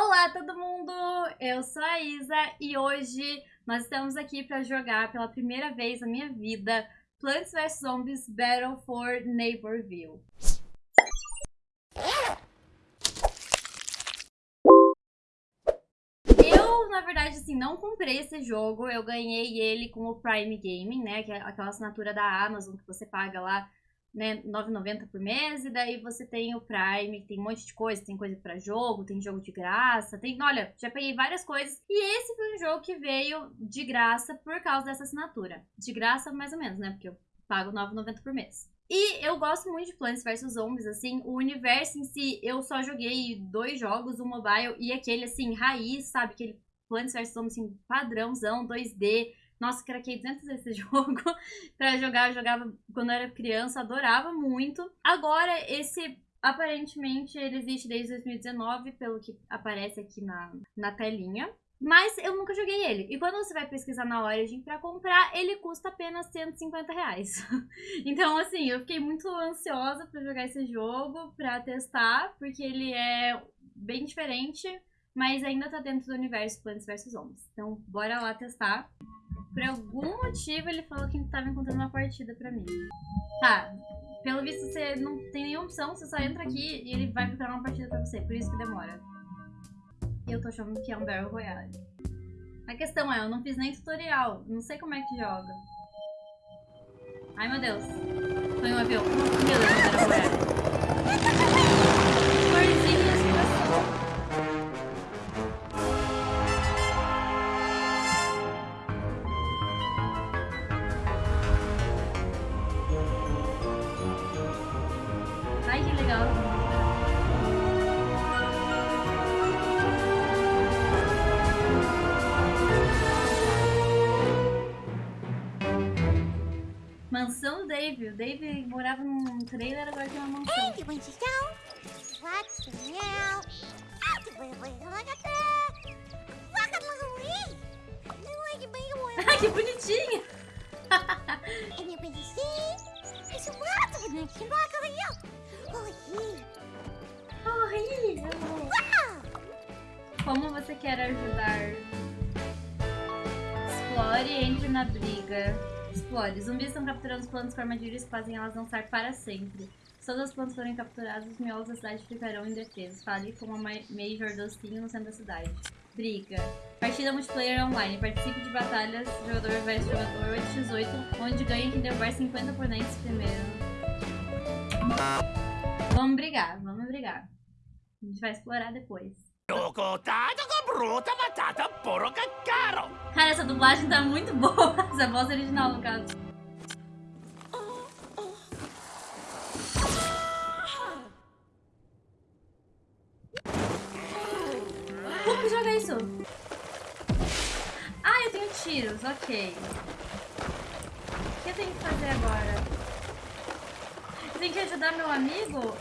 Olá todo mundo, eu sou a Isa e hoje nós estamos aqui para jogar pela primeira vez na minha vida Plants vs. Zombies Battle for Neighborville. Eu, na verdade, assim, não comprei esse jogo, eu ganhei ele com o Prime Gaming, né, que é aquela assinatura da Amazon que você paga lá né, 9,90 por mês, e daí você tem o Prime, tem um monte de coisa, tem coisa para jogo, tem jogo de graça, tem, olha, já peguei várias coisas, e esse foi um jogo que veio de graça por causa dessa assinatura. De graça, mais ou menos, né, porque eu pago 9,90 por mês. E eu gosto muito de Plants vs Zombies, assim, o universo em si, eu só joguei dois jogos, o mobile e aquele, assim, raiz, sabe, aquele Plants vs Zombies, assim, padrãozão, 2D, nossa, craquei 200 vezes esse jogo pra jogar. Eu jogava quando eu era criança, adorava muito. Agora, esse aparentemente ele existe desde 2019, pelo que aparece aqui na, na telinha. Mas eu nunca joguei ele. E quando você vai pesquisar na Origin pra comprar, ele custa apenas 150 reais. então, assim, eu fiquei muito ansiosa pra jogar esse jogo, pra testar, porque ele é bem diferente, mas ainda tá dentro do universo Plants vs Zombies. Então, bora lá testar. Por algum motivo ele falou que tava encontrando uma partida pra mim. Tá, pelo visto você não tem nenhuma opção, você só entra aqui e ele vai procurar uma partida pra você, por isso que demora. Eu tô achando que é um Battle Royale. A questão é, eu não fiz nem tutorial, não sei como é que joga. Ai meu Deus, foi um avião. Meu Deus, Battle Royale. Mansão do Dave. O Dave morava num trailer, agora tem uma mansão. Ah, que bonitinha! Como você quer ajudar? Explore e entre na briga. Explore. Zumbis estão capturando os plantas com armadilhas que fazem elas dançar para sempre. Se todas as plantas forem capturadas, os miolos da cidade ficarão indefesos. Fale com uma Major Dostinho no centro da cidade. Briga. Partida multiplayer online. Participe de batalhas jogador vs jogador 8x8, onde ganha quem derrubar 50 oponentes primeiro. Vamos brigar, vamos brigar. A gente vai explorar depois. Cotado com bruta, batata, porca, caro. Cara, essa dublagem tá muito boa. Essa voz original, no caso. Como que joga isso? Ah, eu tenho tiros, ok. O que eu tenho que fazer agora? Tenho que ajudar meu amigo?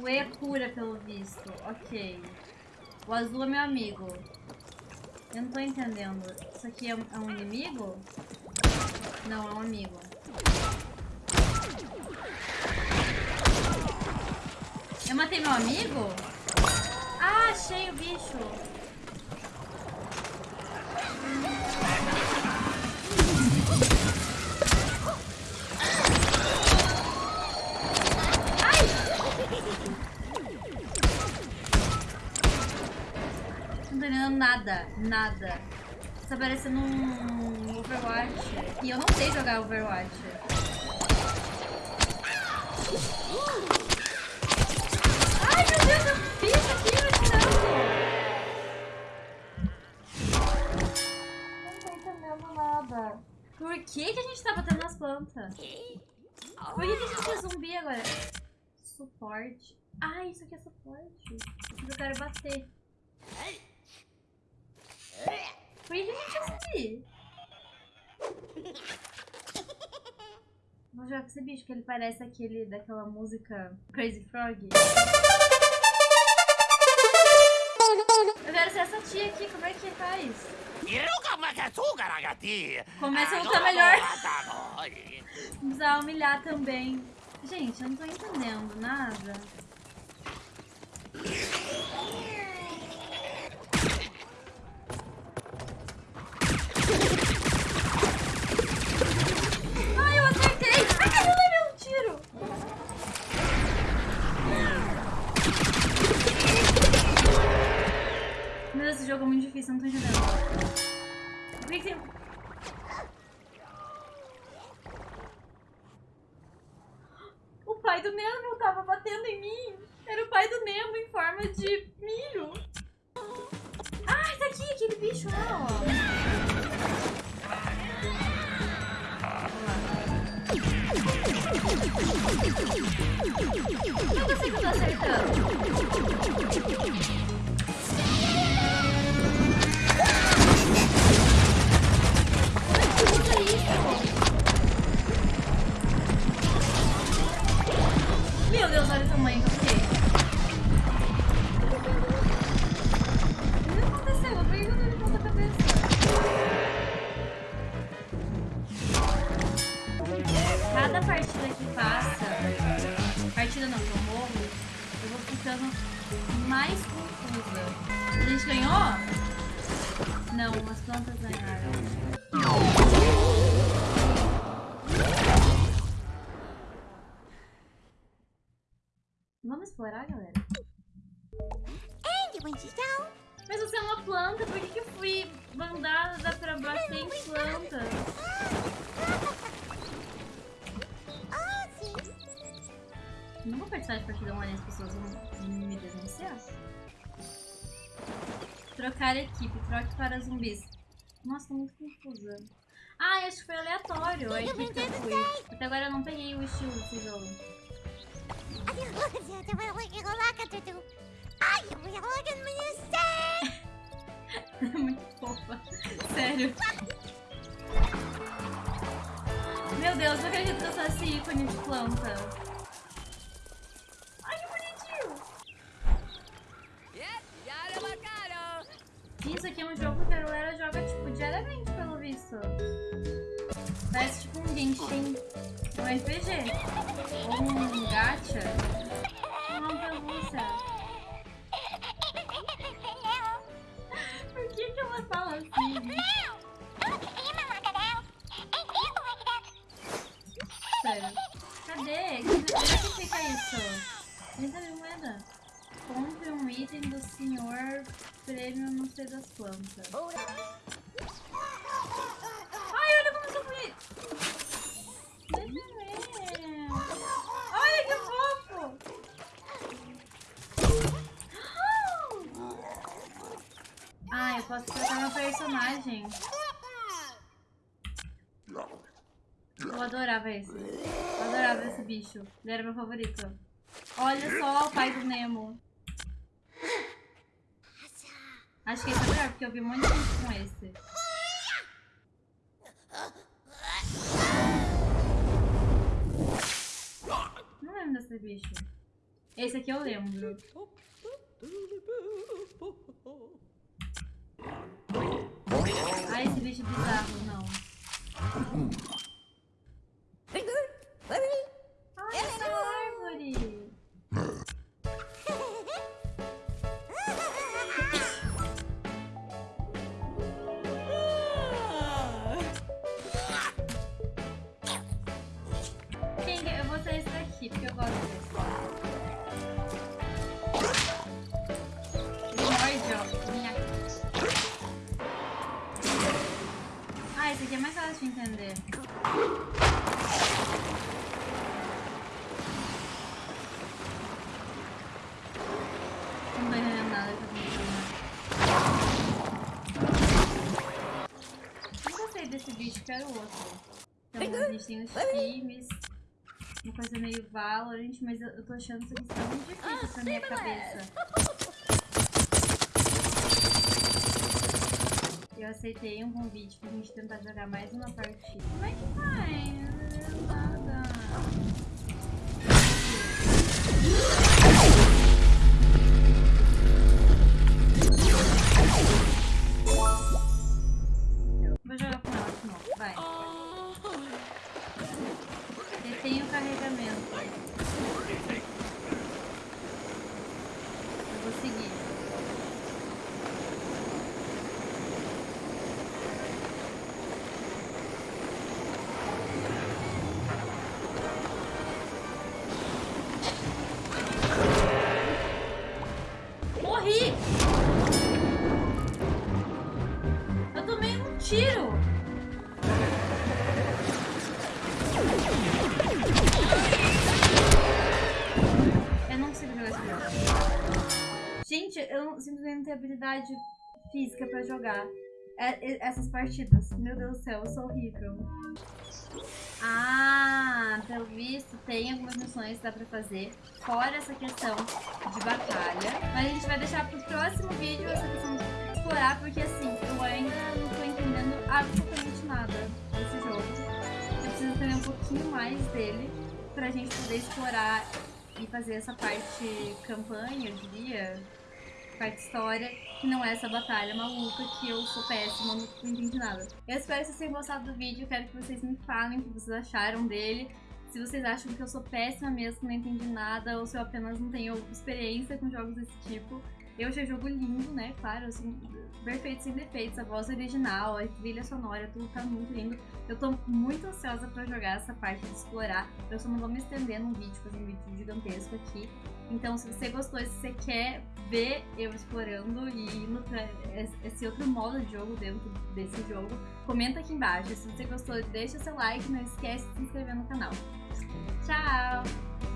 O E é cura, pelo visto. Ok. O azul é meu amigo. Eu não tô entendendo. Isso aqui é um, é um inimigo? Não, é um amigo. Eu matei meu amigo? Ah, achei o bicho. Nada. Tá parecendo um Overwatch. E eu não sei jogar Overwatch. Ai, meu Deus, eu fiz aqui, Não tô entendendo nada. Por que, que a gente tá batendo nas plantas? Por que, que a gente é zumbi agora? Suporte. Ah, isso aqui é suporte. Eu quero bater. Gente assistir? Vou jogar com esse bicho, que ele parece aquele daquela música Crazy Frog. Eu quero ser essa tia aqui, como é que faz? Começa a lutar melhor. Precisa humilhar também. Gente, eu não tô entendendo nada. Pai do Nemo tava batendo em mim. Era o pai do Nemo em forma de milho. Ai, tá aqui, aquele bicho lá, ó. Não eu tô acertando. Cada partida que passa, partida não, que eu morro, eu vou ficando mais confusa. A gente ganhou? Não, as plantas ganharam. Vamos explorar, galera? Mas você é uma planta, por que, que eu fui mandada pra bater em planta? Não vou participar de partida online, as pessoas vão me denunciar. Trocar equipe, troque para zumbis. Nossa, tô muito confusa. Ah, acho que foi aleatório a equipe que eu fui. Até agora eu não peguei o estilo desse jogo. muito fofa. Sério. Meu Deus, não acredito que eu sou esse ícone de planta. Ai, que bonitinho. Isso aqui é um jogo que a galera joga, tipo, diariamente, pelo visto. Parece tipo um Genshin. Um RPG. Ou um gacha. Uma pelúcia. Por que que ela fala assim? Sério. Cadê? Onde é que fica isso? 30 mil moeda. Compre um item do senhor prêmio não sei das plantas. Ai, olha como fui! Deixa eu ver. Olha que fofo! Ah, eu posso trocar meu personagem. Eu adorava esse. Eu adorava esse bicho. Ele era meu favorito. Olha só o pai do Nemo. Acho que esse é melhor, porque eu vi um monte de gente com esse. Não lembro desse bicho. Esse aqui eu lembro. Ah, esse bicho bizarro, não. Ai, essa árvore! Quero outro. Então, a gente tem os times. Uma coisa meio Valorant, mas eu, tô achando isso tá muito difícil pra minha cabeça. Eu aceitei um convite pra gente tentar jogar mais uma partida. Como é que faz? Nada. Eu não- tenho habilidade física pra jogar é- essas partidas. Meu Deus do céu, eu sou horrível. Ah, pelo visto, tem algumas missões que dá pra fazer, fora essa questão de batalha. Mas a gente vai deixar pro próximo vídeo essa questão de explorar, porque assim, eu ainda não tô entendendo absolutamente nada desse jogo. Eu preciso entender um pouquinho mais dele pra gente poder explorar e fazer essa parte campanha, eu diria, parte história, que não é essa batalha maluca que eu sou péssima, não entendi nada. Eu espero que vocês tenham gostado do vídeo, quero que vocês me falem o que vocês acharam dele. Se vocês acham que eu sou péssima mesmo, não entendi nada, ou se eu apenas não tenho experiência com jogos desse tipo. Eu achei o jogo lindo, né? Claro, assim, perfeito, sem defeitos. A voz original, a trilha sonora, tudo tá muito lindo. Eu tô muito ansiosa pra jogar essa parte de explorar. Eu só não vou me estender num vídeo, fazer um vídeo gigantesco aqui. Então, se você gostou, se você quer ver eu explorando e indo pra esse outro modo de jogo dentro desse jogo, comenta aqui embaixo. Se você gostou, deixa seu like, não esquece de se inscrever no canal. Tchau!